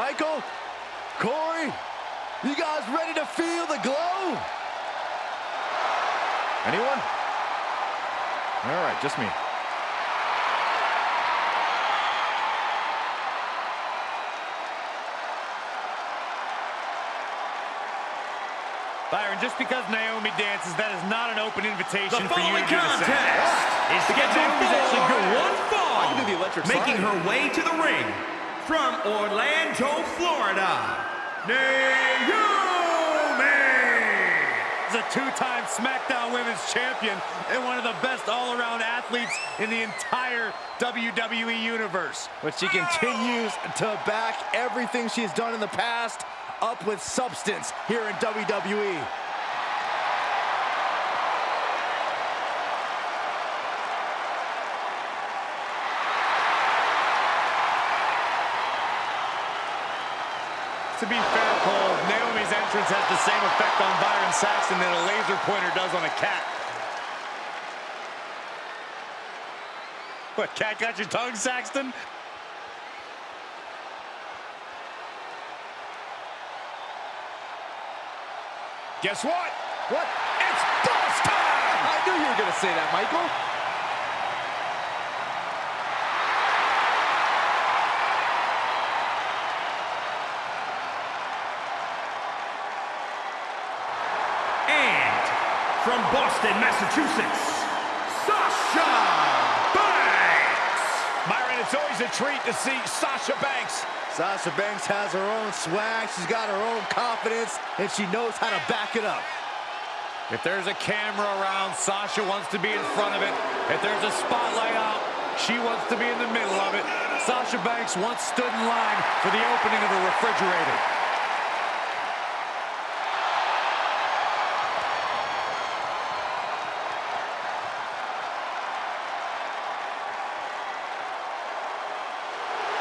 Michael, Corey, you guys ready to feel the glow? Anyone? All right, just me. Byron, just because Naomi dances, that is not an open invitation The for you to do the contest same. is scheduled for one fall, I can do the electric making slide. her way to the ring from Orlando, Florida, Naomi! Is a two-time SmackDown Women's Champion and one of the best all-around athletes in the entire WWE Universe. But she continues to back everything she's done in the past up with substance here in. WWE. To be fair, Cole, Naomi's entrance has the same effect on Byron Saxton that a laser pointer does on a cat. What, cat got your tongue, Saxton? Guess what? What? It's boss time! I knew you were going to say that, Michael. And from Boston, Massachusetts, Sasha Banks! Byron, it's always a treat to see Sasha Banks. Sasha Banks has her own swag, she's got her own confidence, and she knows how to back it up. If there's a camera around, Sasha wants to be in front of it. If there's a spotlight out, she wants to be in the middle of it. Sasha Banks once stood in line for the opening of a refrigerator.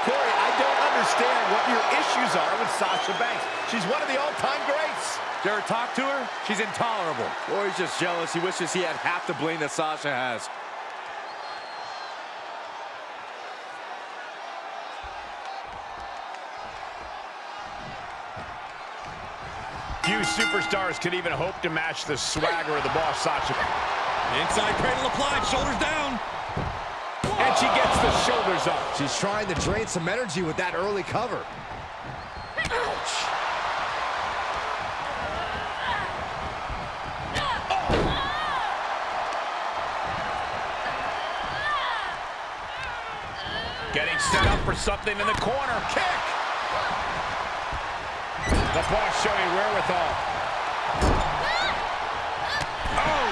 Corey, I don't understand what your issues are with Sasha Banks. She's one of the all-time greats. Did you ever talk to her? She's intolerable. Corey's just jealous. He wishes he had half the bling that Sasha has. Few superstars could even hope to match the swagger of the boss, Sasha. Inside cradle applied, shoulders down. And she gets the shoulders up. She's trying to drain some energy with that early cover. Getting set up for something in the corner. Kick! The boss showing wherewithal. Oh!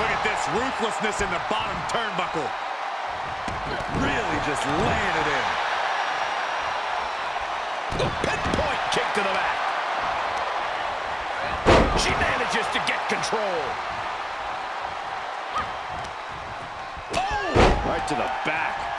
Look at this ruthlessness in the bottom turnbuckle. Really just laying it in. The pinpoint kick to the back. She manages to get control. Oh! Right to the back.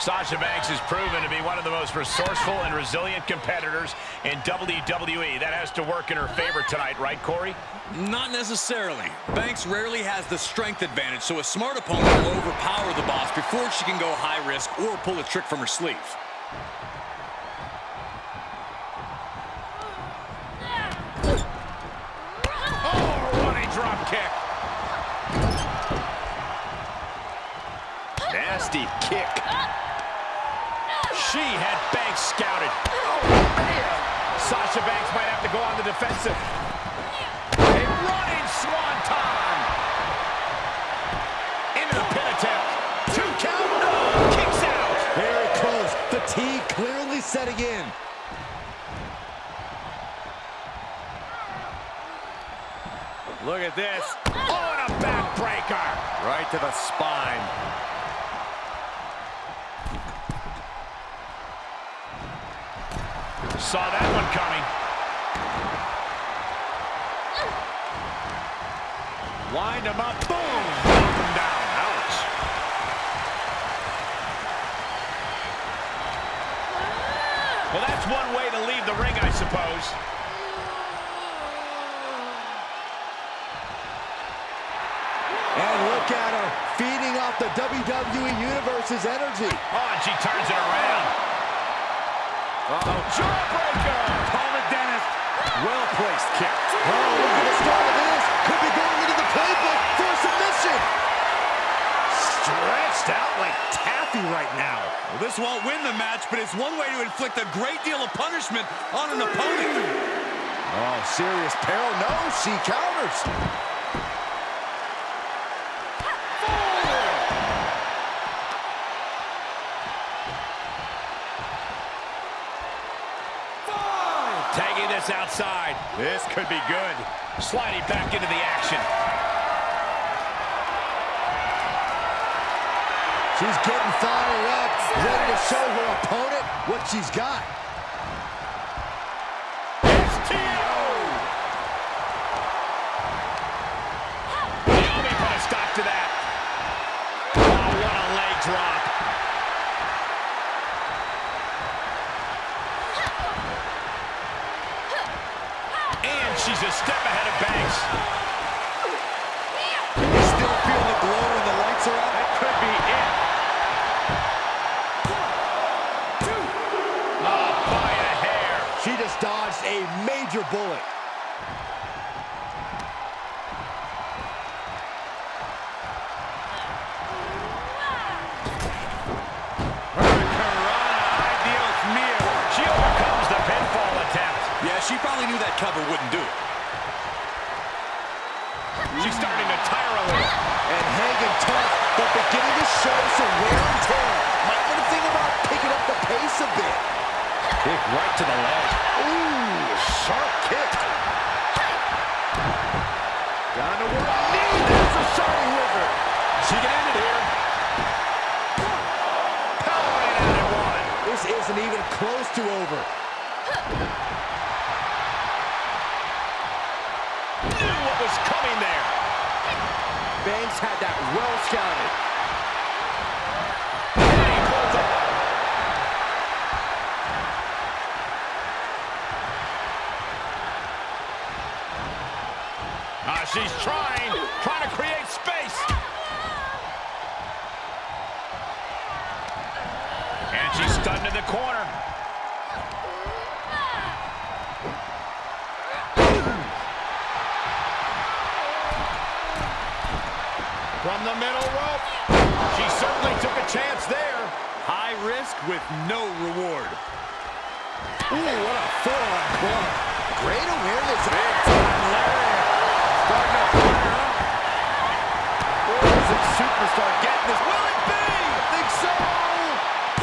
Sasha Banks has proven to be one of the most resourceful and resilient competitors in WWE. That has to work in her favor tonight, right, Corey? Not necessarily. Banks rarely has the strength advantage, so a smart opponent will overpower the boss before she can go high risk or pull a trick from her sleeve. Oh, running drop kick. Nasty kick. She had Banks scouted. Oh. Sasha Banks might have to go on the defensive. A running swanton. Into the pin attempt. Two count. Oh, kicks out. Very close. Fatigue clearly setting in. Look at this. Oh, and a backbreaker. Right to the spine. Saw that one coming. Wind him up. Boom. Knock him down. Ouch. Well, that's one way to leave the ring, I suppose. And look at her, feeding off the WWE Universe's energy. Oh, and she turns it around. Uh-oh, jawbreaker! Coleman Dennis, well-placed kick. Oh, look at the start of this. Could be going into the playbook for a submission. Stretched out like taffy right now. Well, this won't win the match, but it's one way to inflict a great deal of punishment on an opponent. Oh, serious peril. No, she counters. Outside. This could be good. Sliding back into the action. She's getting fired up, ready to show her opponent what she's got. Just a major bullet. Hurricanrana, Dios mío. She overcomes the pinfall attempt. Yeah, she probably knew that cover wouldn't do it. She's starting to tire a little. And hanging tough, but beginning to show some wear and tear. Might want to think about picking up the pace a bit. Kick right to the leg. Ooh, sharp kick. Down to one knee. There's a shining wizard. She can end it here. Powering out at one. This isn't even close to over. Knew what was coming there. Banks had that well scouted. She's trying, trying to create space. And she's stunned in the corner. From the middle rope. She certainly took a chance there. High risk with no reward. Ooh, what a full-on club. Great awareness. Big time lariat. Starting to fire up. Where is this superstar getting this? Will it be? I think so.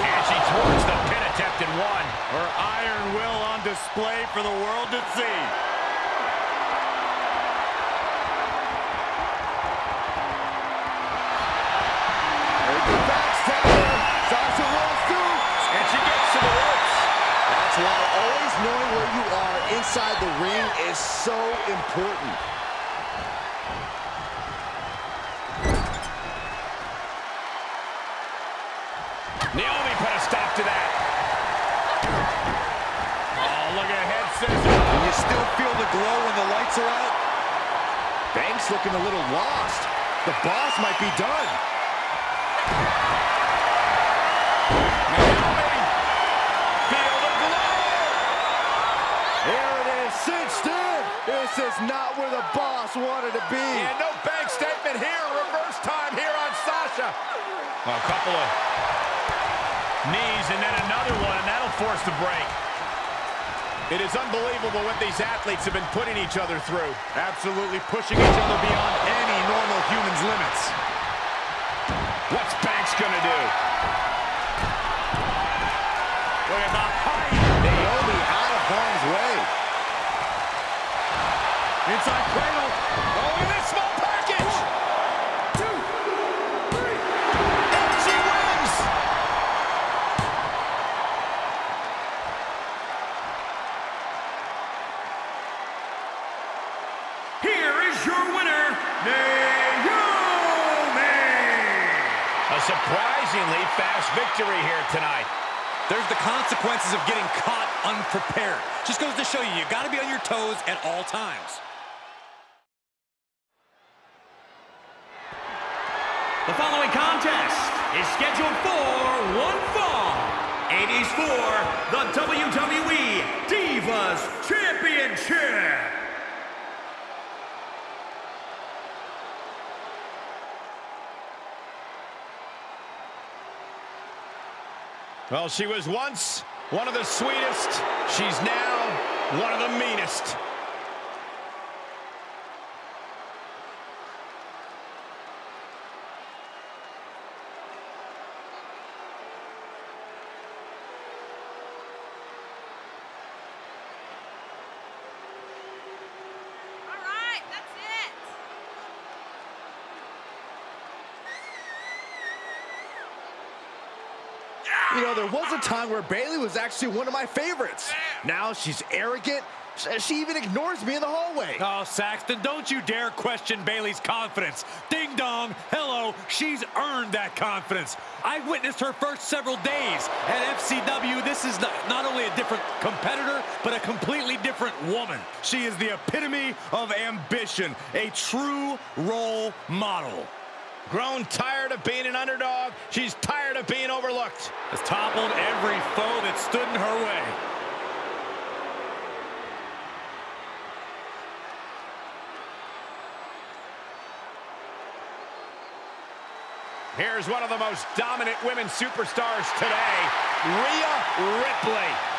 And she thwarts the pin attempt in one. Her iron will on display for the world to see. There's the backstabber. Sasha rolls through. And she gets to the ropes. That's why always knowing where you are inside the ring is so important. Naomi put a stop to that. Oh, look at head scissors. And you still feel the glow when the lights are out? Banks looking a little lost. The boss might be done. Naomi, feel the glow. Here it is, cinched in. This is not where the boss wanted to be. And no bank statement here. Reverse time here on Sasha. A couple of knees and then another one, and that'll force the break. It is unbelievable what these athletes have been putting each other through. Absolutely pushing each other beyond any normal human's limits. What's Banks gonna do? Look at the height. Naomi out of harm's way. Inside cradle. Victory here tonight. There's the consequences of getting caught unprepared. Just goes to show you, you got to be on your toes at all times. The following contest is scheduled for one fall. It is for the WWE Divas Championship. Well, she was once one of the sweetest. She's now one of the meanest. All right, that's it. You know, there was a time where Bayley was actually one of my favorites. Now she's arrogant. She even ignores me in the hallway. Oh, Saxton, don't you dare question Bayley's confidence. Ding dong, hello, she's earned that confidence. I witnessed her first several days at FCW. This is not, not only a different competitor, but a completely different woman. She is the epitome of ambition, a true role model. Grown tired of being an underdog. She's tired of being overlooked. Has toppled every foe that stood in her way. Here's one of the most dominant women superstars today, Rhea Ripley.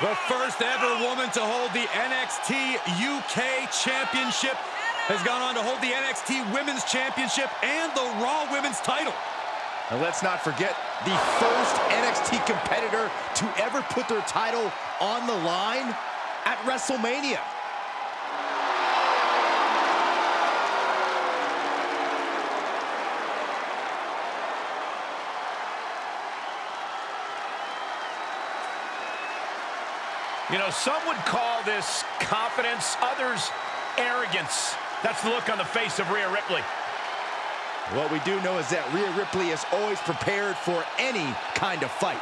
The first ever woman to hold the NXT UK Championship has gone on to hold the NXT Women's Championship and the Raw Women's title. And let's not forget the first NXT competitor to ever put their title on the line at WrestleMania. You know, some would call this confidence, others arrogance. That's the look on the face of Rhea Ripley. What we do know is that Rhea Ripley is always prepared for any kind of fight.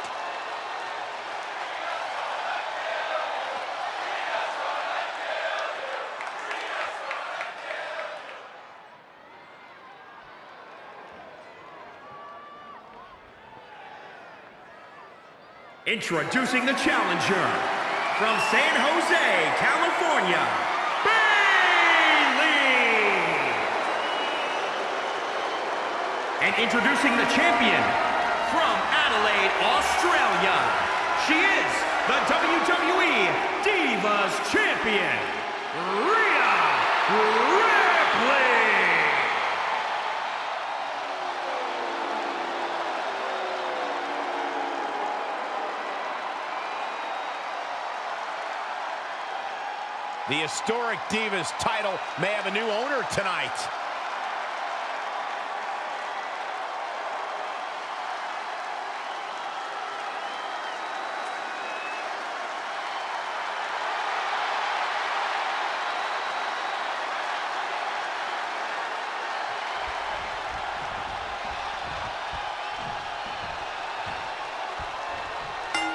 Introducing the challenger from San Jose, California, Bayley. And introducing the champion from Adelaide, Australia. She is the WWE Divas Champion, Rhea Ripley. The historic Divas title may have a new owner tonight.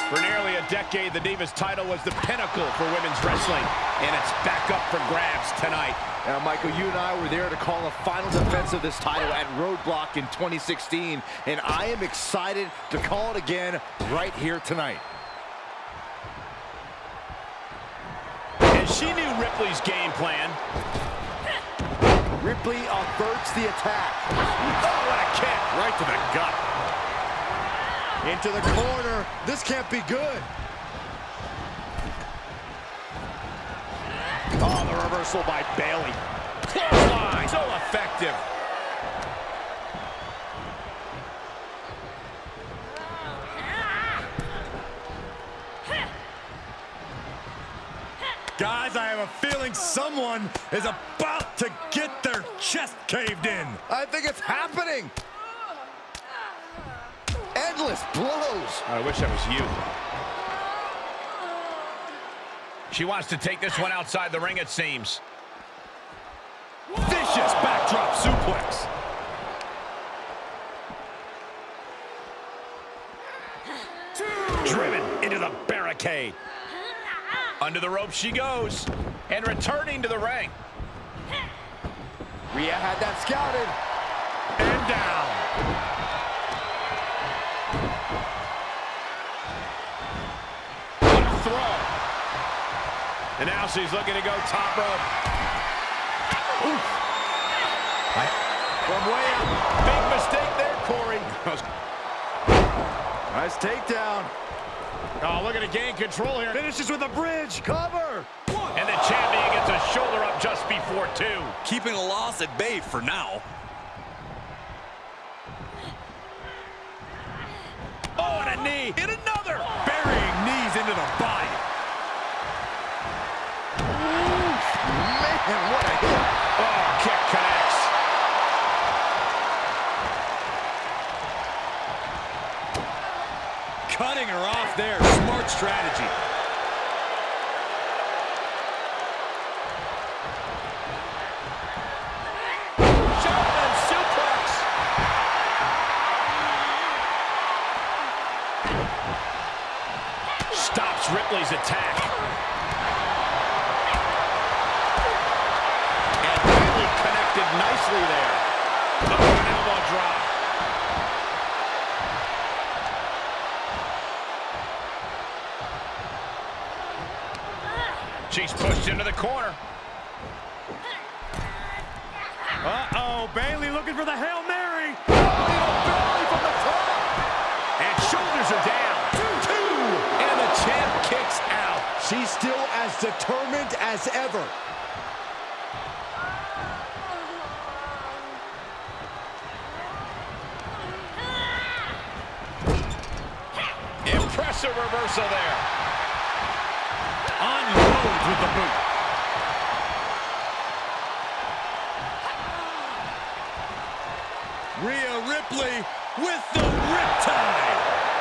For nearly a decade, the Divas title was the pinnacle for women's wrestling, and it's back up for grabs tonight. Now, Michael, you and I were there to call the final defense of this title at Roadblock in 2016, and I am excited to call it again right here tonight. And she knew Ripley's game plan. Ripley averts the attack. Oh, what a kick. Right to the gut. Into the corner. This can't be good. Oh, the reversal by Bayley. Clothesline, so effective. Guys, I have a feeling someone is about to get their chest caved in. I think it's happening. Endless blows. I wish that was you. She wants to take this one outside the ring, it seems. Vicious backdrop suplex. Driven into the barricade. Under the rope she goes. And returning to the ring. Rhea had that scouted. And down. And now she's looking to go top rope. Oof. From way up. Big mistake there, Corey. Nice takedown. Oh, looking to gain control here. Finishes with a bridge. Cover. And the champion gets a shoulder up just before two. Keeping a loss at bay for now. Oh, and a knee. And another. Man, what a hit. Oh, kick connects. Cutting her off there. Smart strategy. Stops Ripley's attack. Nicely there. Oh, an elbow drop. She's pushed into the corner. Uh-oh, Bayley looking for the Hail Mary. And shoulders are down. Two, Two. And the champ kicks out. She's still as determined as ever. Impressive reversal there. Unloads with the boot. Rhea Ripley with the riptide.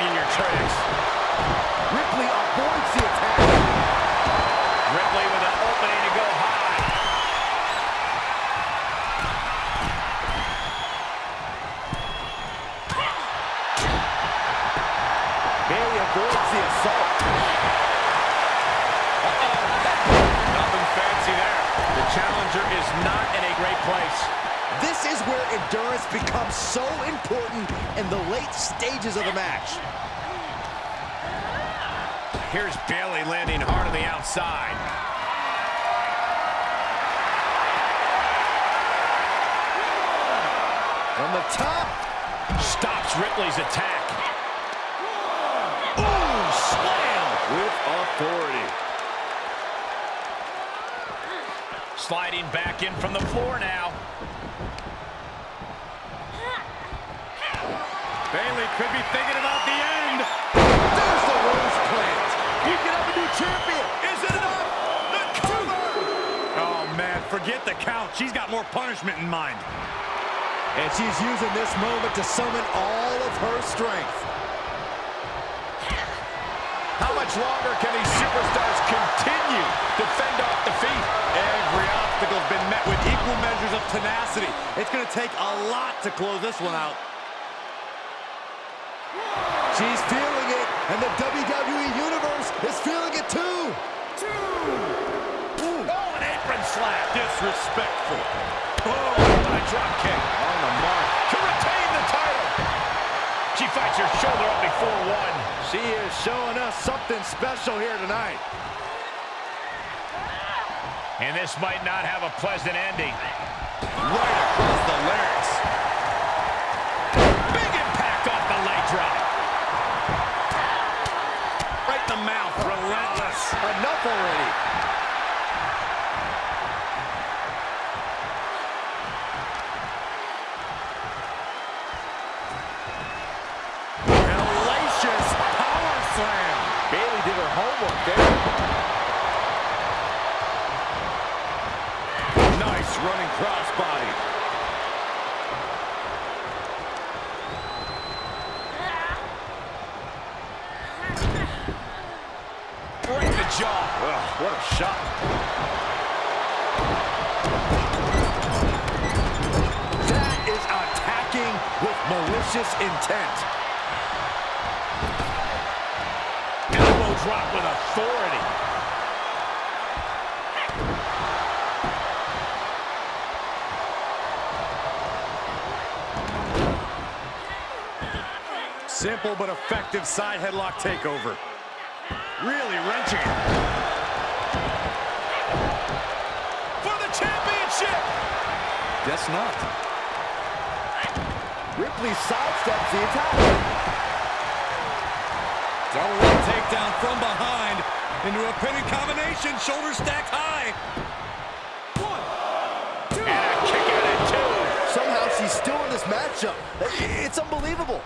In your tracks. Ripley avoids the attack. Ripley with an opening to go high. Bayley avoids the assault. Nothing fancy there. The challenger is not in a great place. This is where endurance becomes so important in the late stages of the match. Here's Bayley landing hard on the outside. From the top, Stops Ripley's attack. Ooh, slam! with authority. Sliding back in from the floor now. Bayley could be thinking about the end. There's the rose plant. You can have a new champion. Is it enough? The cover! Oh, man, forget the count. She's got more punishment in mind. And she's using this moment to summon all of her strength. How much longer can these superstars continue to fend off defeat? Every obstacle's been met with equal measures of tenacity. It's going to take a lot to close this one out. She's feeling it, and the WWE Universe is feeling it too. Oh, an apron slap. Disrespectful. Oh, what a drop kick. On the mark. To retain the title. She fights her shoulder up before one. She is showing us something special here tonight. And this might not have a pleasant ending. Right across the larynx. Big impact off the leg drop. Right in the mouth. Relentless. enough already. Slam. Bayley did her homework there. Nice running crossbody. In the jaw. Ugh, what a shot. That is attacking with malicious intent. Drop with authority. Simple but effective side headlock takeover. Really wrenching it. For the championship. Guess not. Ripley sidesteps the attack. Double leg takedown from behind into a pinning combination. Shoulder stacked high. And a kick out at two. Somehow she's still in this matchup. It's unbelievable.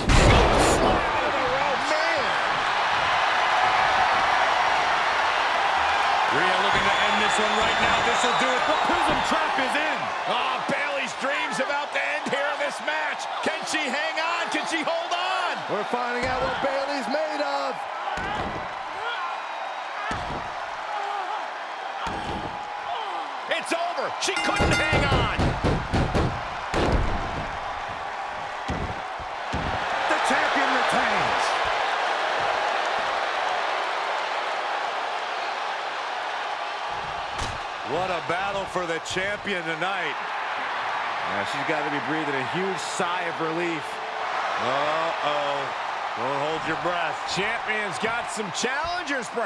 Man, Rhea looking to end this one right now. This will do it. The Prism Trap is in. Oh, Bayley's dreams about to end here in this match. Can she hang on? Can she hold on? we're finding out what Bayley's made of. It's over. She couldn't hang on. The champion retains. What a battle for the champion tonight. She's got to be breathing a huge sigh of relief. Uh-oh. Don't hold your breath. Champion's got some challengers,